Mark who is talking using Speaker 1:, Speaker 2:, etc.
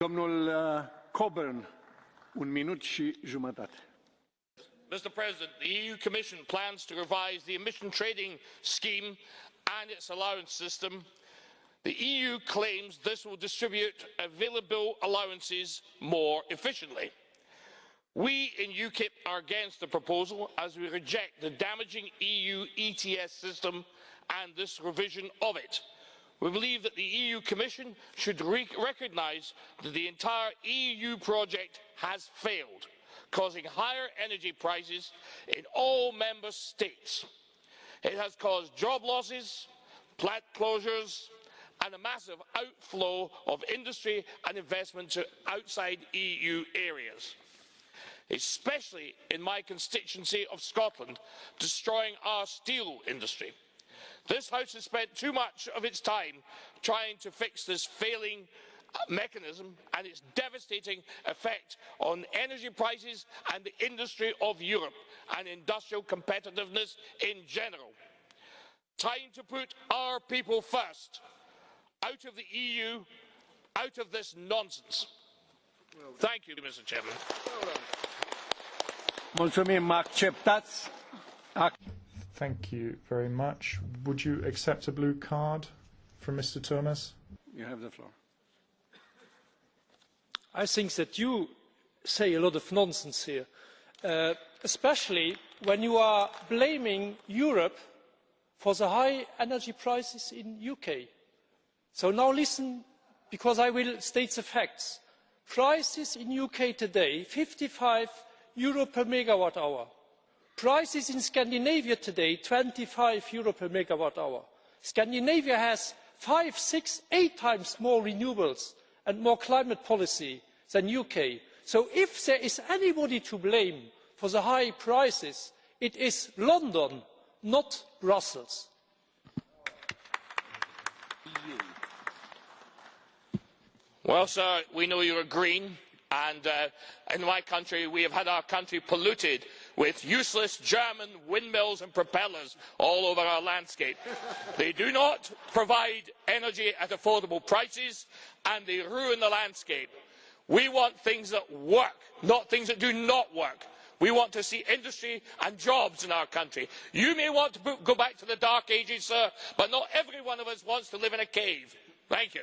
Speaker 1: Domnul uh, Coburn, un minut și jumătate.
Speaker 2: Mr President, the EU Commission plans to revise the emission trading scheme and its allowance system. The EU claims this will distribute available allowances more efficiently. We in UKIP are against the proposal as we reject the damaging EU ETS system and this revision of it. We believe that the EU Commission should re recognise that the entire EU project has failed, causing higher energy prices in all member states. It has caused job losses, plant closures and a massive outflow of industry and investment to outside EU areas especially in my constituency of Scotland, destroying our steel industry. This House has spent too much of its time trying to fix this failing mechanism and its devastating effect on energy prices and the industry of Europe and industrial competitiveness in general. Time to put our people first, out of the EU, out of this nonsense. Thank you, Mr Chairman.
Speaker 1: Acceptați?
Speaker 3: Thank you very much. Would you accept a blue card from Mr. Thomas?
Speaker 1: You have the floor.
Speaker 4: I think that you say a lot of nonsense here, uh, especially when you are blaming Europe for the high energy prices in UK. So now listen, because I will state the facts. Prices in UK today, 55 euro per megawatt hour prices in scandinavia today eur twenty five per megawatt hour. scandinavia has five six eight times more renewables and more climate policy than the uk so if there is anybody to blame for the high prices it is london not brussels.
Speaker 2: well sir we know you are green and uh, in my country we have had our country polluted with useless german windmills and propellers all over our landscape. they do not provide energy at affordable prices and they ruin the landscape. we want things that work not things that do not work. we want to see industry and jobs in our country. you may want to go back to the dark ages sir but not every one of us wants to live in a cave. thank you.